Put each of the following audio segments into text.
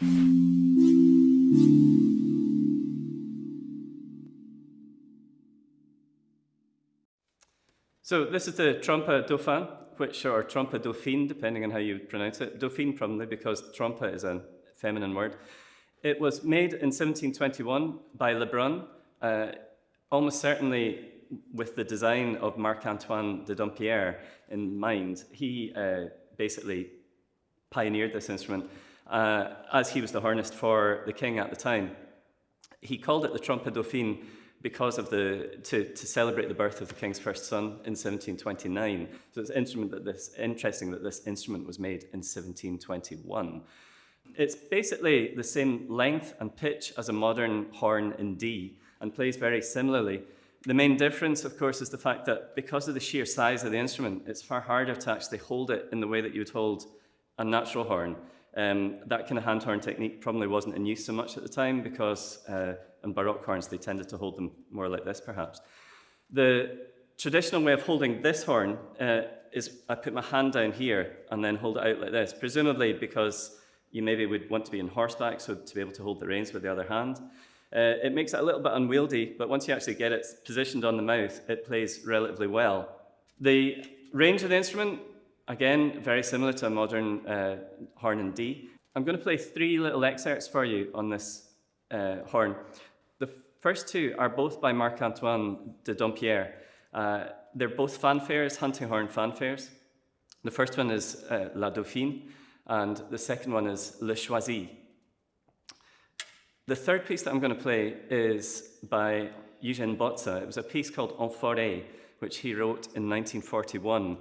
So this is the trompe dauphin, which or trompe dauphine, depending on how you pronounce it. Dauphine probably because trompe is a feminine word. It was made in 1721 by Lebrun, uh, almost certainly with the design of Marc-Antoine de Dampierre in mind. He uh, basically pioneered this instrument uh, as he was the hornist for the king at the time. He called it the trompe dauphine because of the to, to celebrate the birth of the king's first son in 1729. So it's instrument that this interesting that this instrument was made in 1721. It's basically the same length and pitch as a modern horn in D and plays very similarly. The main difference, of course, is the fact that because of the sheer size of the instrument, it's far harder to actually hold it in the way that you would hold a natural horn. Um, that kind of hand horn technique probably wasn't in use so much at the time because uh, in Baroque horns, they tended to hold them more like this, perhaps. The traditional way of holding this horn uh, is I put my hand down here and then hold it out like this, presumably because you maybe would want to be in horseback, so to be able to hold the reins with the other hand. Uh, it makes it a little bit unwieldy, but once you actually get it positioned on the mouth, it plays relatively well. The range of the instrument, again, very similar to a modern uh, horn in D. I'm going to play three little excerpts for you on this uh, horn. The first two are both by Marc-Antoine de Dampierre. Uh, they're both fanfares, hunting horn fanfares. The first one is uh, La Dauphine, and the second one is Le Choisi. The third piece that I'm going to play is by Eugène Bozza. It was a piece called En Forêt, which he wrote in 1941,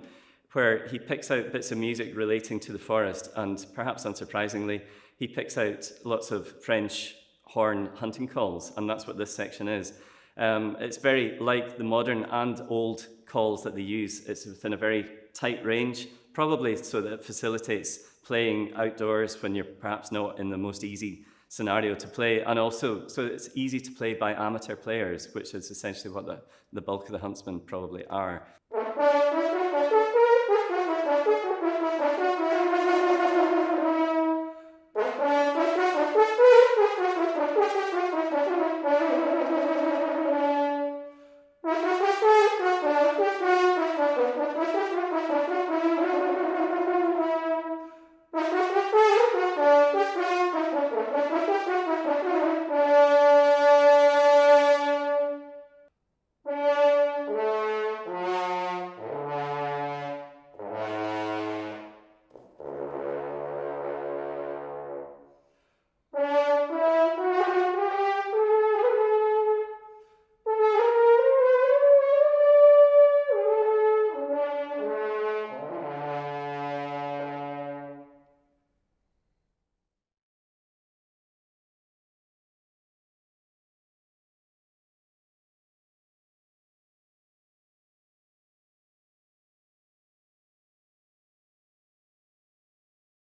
where he picks out bits of music relating to the forest, and perhaps unsurprisingly, he picks out lots of French horn hunting calls, and that's what this section is. Um, it's very like the modern and old calls that they use. It's within a very tight range, probably so that it facilitates playing outdoors when you're perhaps not in the most easy scenario to play, and also so it's easy to play by amateur players, which is essentially what the, the bulk of the huntsmen probably are. Thank you.